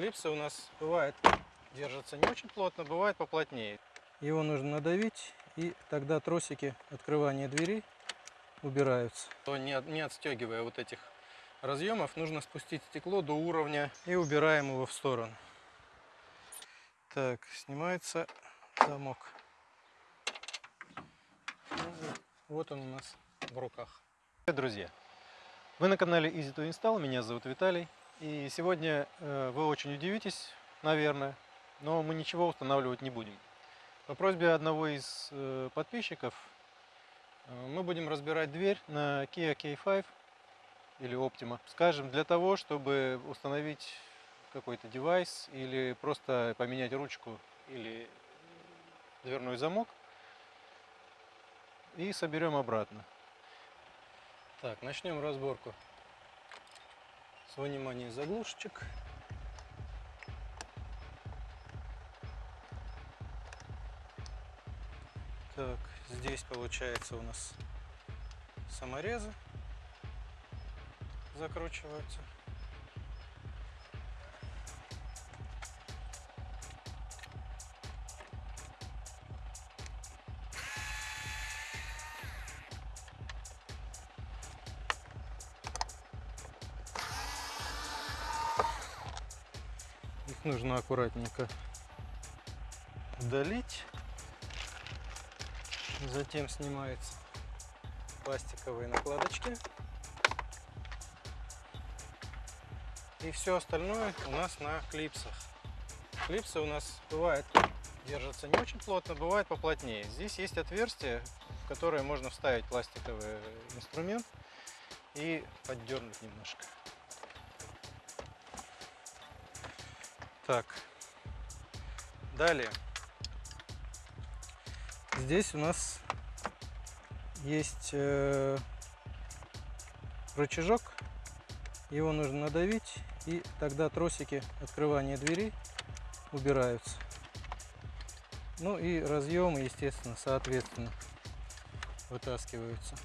Клипсы у нас бывает держатся не очень плотно, бывает поплотнее. Его нужно надавить, и тогда тросики открывания двери убираются. То не, не отстегивая вот этих разъемов, нужно спустить стекло до уровня и убираем его в сторону. Так, снимается замок. Вот он у нас в руках. Друзья! Вы на канале Easy to Install, меня зовут Виталий. И сегодня э, вы очень удивитесь, наверное, но мы ничего устанавливать не будем. По просьбе одного из э, подписчиков э, мы будем разбирать дверь на Kia K5 или Optima, скажем, для того, чтобы установить какой-то девайс или просто поменять ручку или дверной замок и соберем обратно. Так, начнем разборку с вынимания заглушечек. Так, здесь получается у нас саморезы закручиваются. Их нужно аккуратненько удалить. Затем снимаются пластиковые накладочки. И все остальное у нас на клипсах. Клипсы у нас бывает держатся не очень плотно, бывает поплотнее. Здесь есть отверстие, в которое можно вставить пластиковый инструмент и поддернуть немножко. Так. Далее. Здесь у нас есть э, рычажок. Его нужно надавить, и тогда тросики открывания двери убираются. Ну и разъемы, естественно, соответственно, вытаскиваются.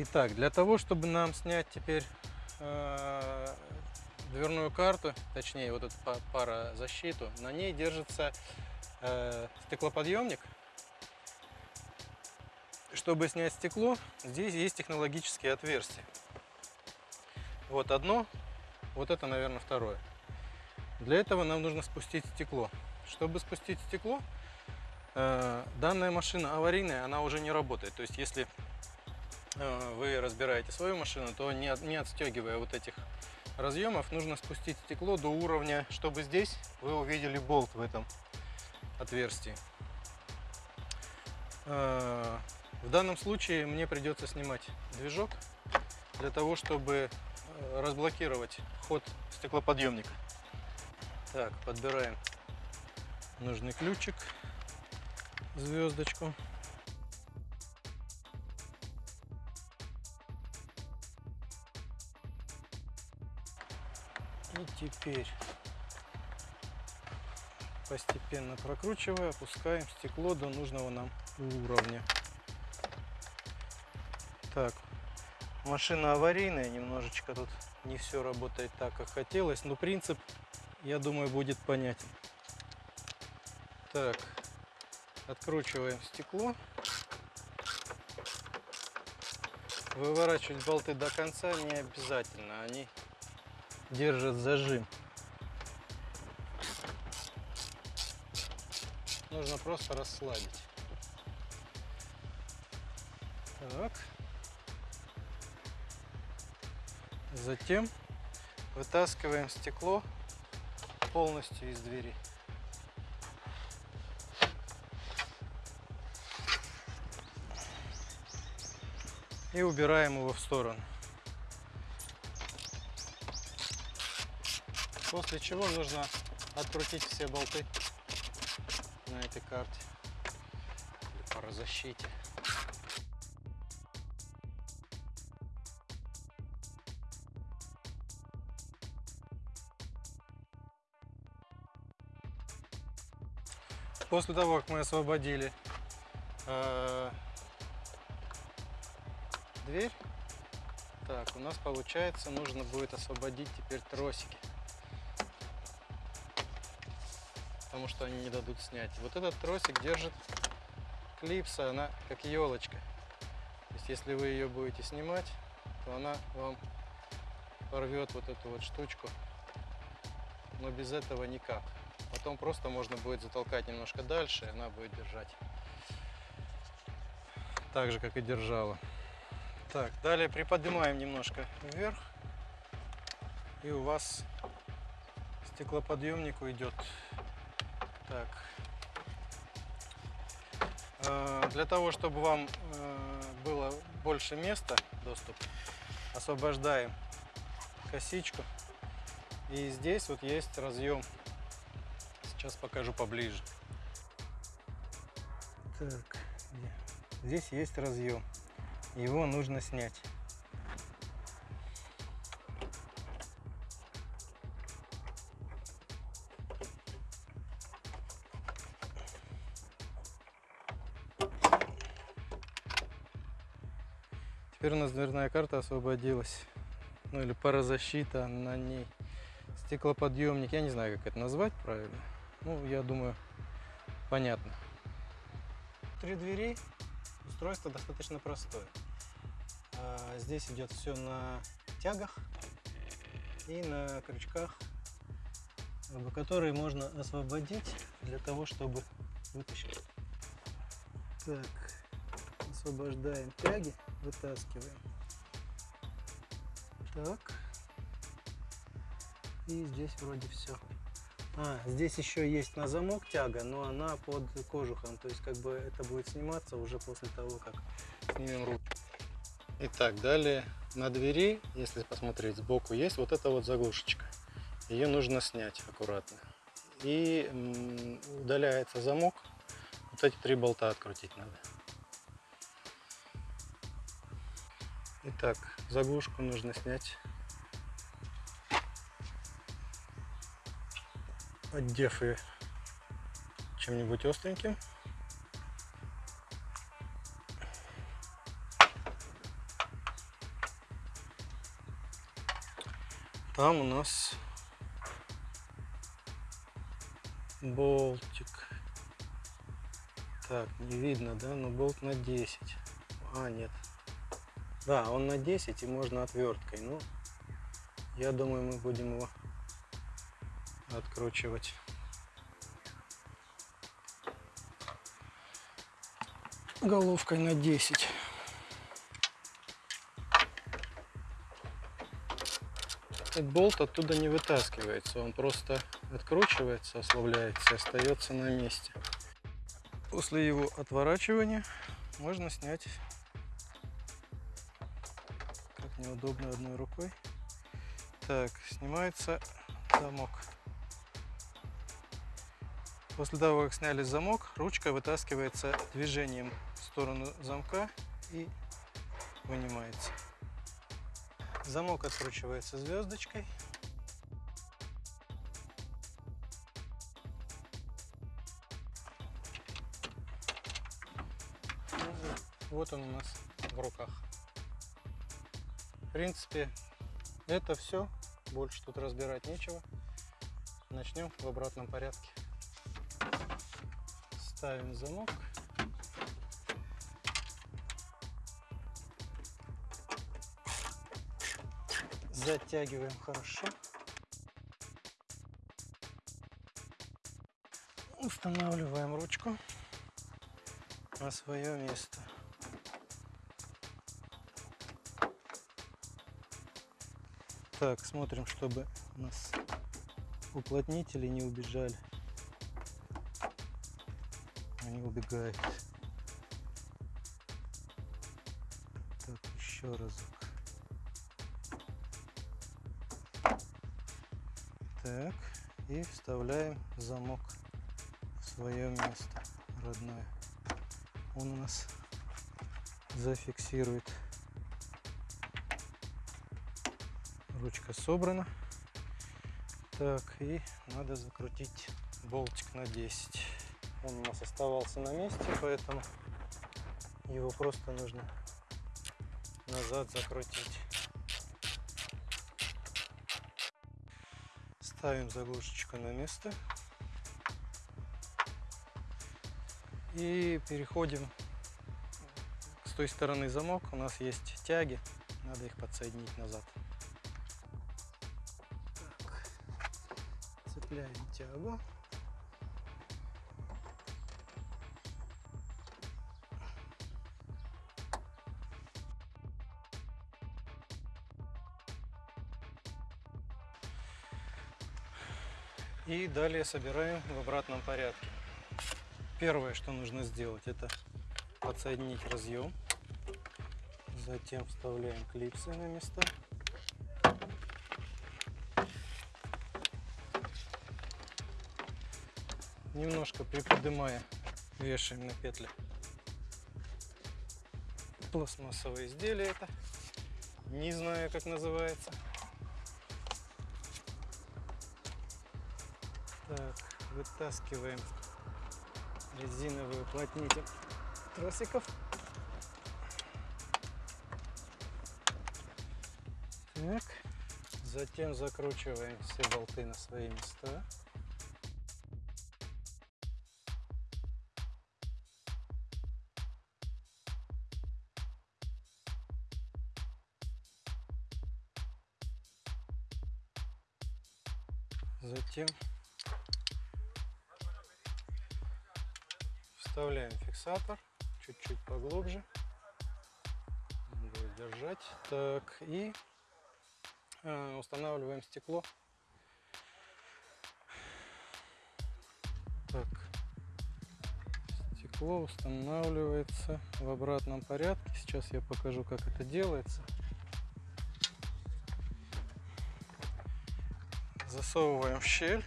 Итак, для того, чтобы нам снять теперь э, дверную карту, точнее вот эту па- парозащиту, на ней держится э, стеклоподъемник. Чтобы снять стекло, здесь есть технологические отверстия. Вот одно, вот это, наверное, второе. Для этого нам нужно спустить стекло. Чтобы спустить стекло, э, данная машина аварийная, она уже не работает. То есть, если вы разбираете свою машину, то не, не отстегивая вот этих разъемов, нужно спустить стекло до уровня, чтобы здесь вы увидели болт в этом отверстии. Э, В данном случае мне придется снимать движок для того, чтобы э, разблокировать ход стеклоподъемника. Так, подбираем нужный ключик, звездочку. И теперь постепенно прокручивая, опускаем стекло до нужного нам уровня. Так, машина аварийная, немножечко тут не все работает так, как хотелось, но принцип, я думаю, будет понятен. Так, откручиваем стекло. Выворачивать болты до конца не обязательно, они держат зажим. Нужно просто расслабить. Так. Затем вытаскиваем стекло полностью из двери. И убираем его в сторону. После чего нужно открутить все болты на этой карте или парозащите. После того, как мы освободили э, дверь. Так, у нас получается, нужно будет освободить теперь тросики. Потому что они не дадут снять. Вот этот тросик держит клипса, она как елочка. То есть если вы ее будете снимать, то она вам порвет вот эту вот штучку. Но без этого никак. Потом просто можно будет затолкать немножко дальше, и она будет держать. Так же, как и держала. Так, далее приподнимаем немножко вверх. И у вас стеклоподъемник уйдет. Так. Э, Для того, чтобы вам э, было больше места, доступ, освобождаем косичку. И здесь вот есть разъем. Сейчас покажу поближе. Так, здесь есть разъем. Его нужно снять. Теперь у нас дверная карта освободилась. Ну или парозащита на ней. Стеклоподъемник. Я не знаю, как это назвать правильно. Ну, я думаю, понятно. Три двери. Устройство достаточно простое. А, Здесь идет все на тягах и на крючках, об- которые можно освободить для того, чтобы вытащить. Так, освобождаем тяги, вытаскиваем. Так. И здесь вроде все. А, здесь еще есть на замок тяга, но она под кожухом. То есть как бы это будет сниматься уже после того, как снимем руку. Итак, далее на двери, если посмотреть сбоку, есть вот эта вот заглушечка. Ее нужно снять аккуратно. И удаляется замок. Вот эти три болта открутить надо. Итак, заглушку нужно снять. Отдев ее чем-нибудь остреньким. Там у нас болтик. Так, не видно, да? Но болт на 10. А, нет. Да, он на 10 и можно отверткой. Ну, я думаю, мы будем его откручивать. Головкой на 10. Этот болт оттуда не вытаскивается, он просто откручивается, ослабляется остается на месте. После его отворачивания можно снять, неудобно одной рукой. Так, снимается замок. После того, как сняли замок, ручка вытаскивается движением в сторону замка и вынимается. Замок откручивается звездочкой. Вот он у нас в руках. В принципе, это все. Больше тут разбирать нечего. Начнем в обратном порядке. Ставим замок. Затягиваем хорошо. Устанавливаем ручку на свое место. Так, смотрим, чтобы у нас уплотнители не убежали. Они убегают. Так, еще разок. Так, и вставляем замок в свое место родное. Он у нас зафиксирует. Ручка собрана. Так, и надо закрутить болтик на 10. Он у нас оставался на месте, поэтому его просто нужно назад закрутить. Ставим заглушечку на место. И переходим с той стороны замок. У нас есть тяги. Надо их подсоединить назад. Цепляем тягу. И далее собираем в обратном порядке. Первое, что нужно сделать, это подсоединить разъем. Затем вставляем клипсы на места. Немножко приподнимая, вешаем на петли. Пластмассовое изделие это. Не знаю, как называется. Так, вытаскиваем резиновый уплотнитель тросиков. Так, затем закручиваем все болты на свои места. Затем Вставляем фиксатор чуть-чуть поглубже. Будет держать. Так, и э, устанавливаем стекло. Так, стекло устанавливается в обратном порядке. Сейчас я покажу, как это делается. Засовываем в щель.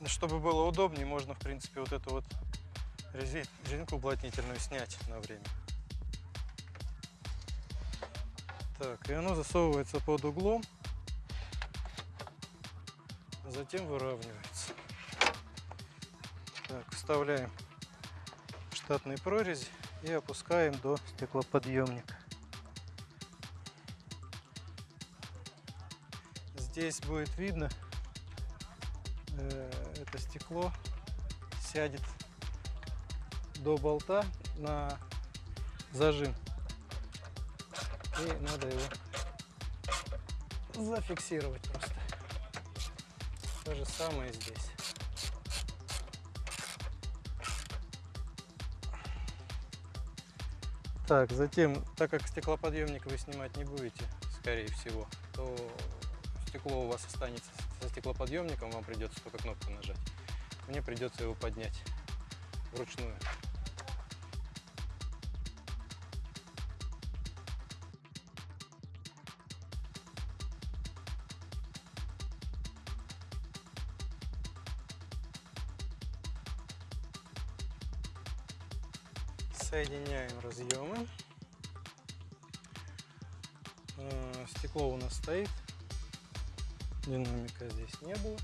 Ну, чтобы было удобнее, можно, в принципе, вот эту вот резинку уплотнительную снять на время. Так, и оно засовывается под углом, а затем выравнивается. Так, вставляем штатные прорези и опускаем до стеклоподъемника. Здесь будет видно, э, это стекло сядет до болта на зажим. И надо его зафиксировать просто. То же самое здесь. Так, затем, так как стеклоподъемник вы снимать не будете, скорее всего, то стекло у вас останется со стеклоподъемником, вам придется только кнопку нажать. Мне придется его поднять вручную. Соединяем разъемы. Э, стекло у нас стоит динамика здесь не было.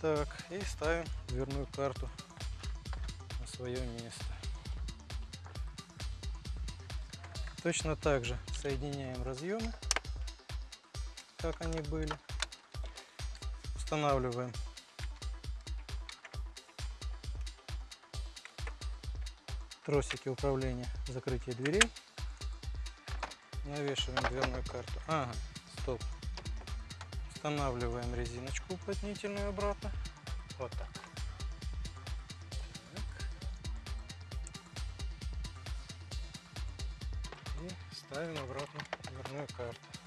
Так, и ставим дверную карту на свое место. Точно так же соединяем разъемы, как они были. Устанавливаем тросики управления закрытия дверей. Навешиваем дверную карту. Ага. Устанавливаем резиночку уплотнительную обратно. Вот так. так. И ставим обратно дверную карту.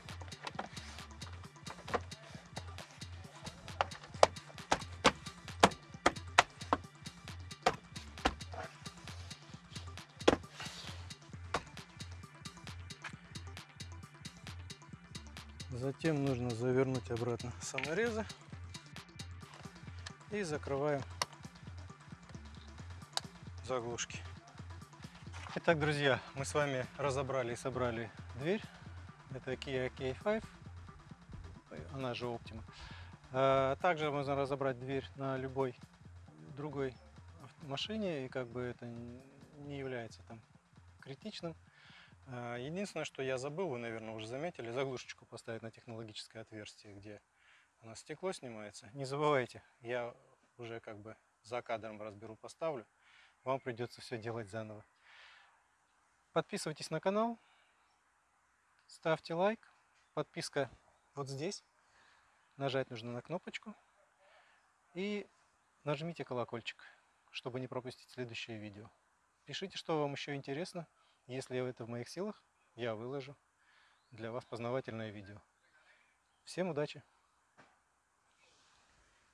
Затем нужно завернуть обратно саморезы и закрываем заглушки. Итак, друзья, мы с вами разобрали и собрали дверь. Это Kia K5, она же Optima. А, также можно разобрать дверь на любой другой машине, и как бы это не является там критичным. А, Единственное, что я забыл, вы, наверное, уже заметили, заглушечку поставить на технологическое отверстие, где у нас стекло снимается. Не забывайте, я уже как бы за кадром разберу, поставлю. Вам придется все делать заново. Подписывайтесь на канал, ставьте лайк. Подписка вот здесь. Нажать нужно на кнопочку. И нажмите колокольчик, чтобы не пропустить следующее видео. Пишите, что вам еще интересно. Если это в моих силах, я выложу для вас познавательное видео. Всем удачи!